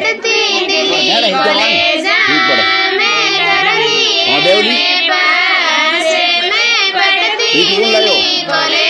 बढ़ती दिली कॉलेज में रही मेरे कॉलेज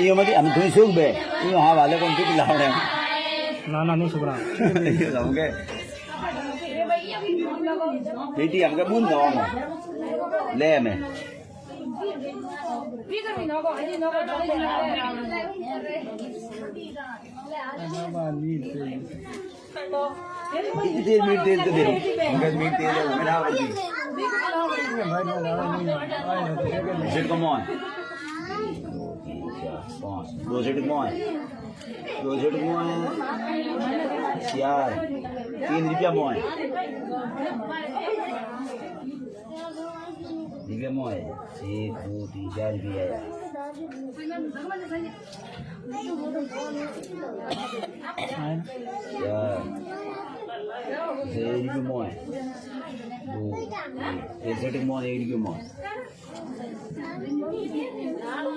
ইও মধ্যে আমি দুই শুকবে ইও হ্যাঁ ভালো কোন ঠিক লাউড়ে না না নো শুকনা ইও আমাকে बेटी हमके बुन दो ले मैं देर मीट तेल तो दे मीट तेल मेरा भाई कम ऑन रोजेट कुआ है रोजेट कुआ है यार तीन रुपया मो रुपया मो एक दो तीन चार रुपया यार यार रुपये ಎಕ್ಸಿಟಿಗೆ ಮೋ ಏಡಿಗೆ ಮೋ ನಾನು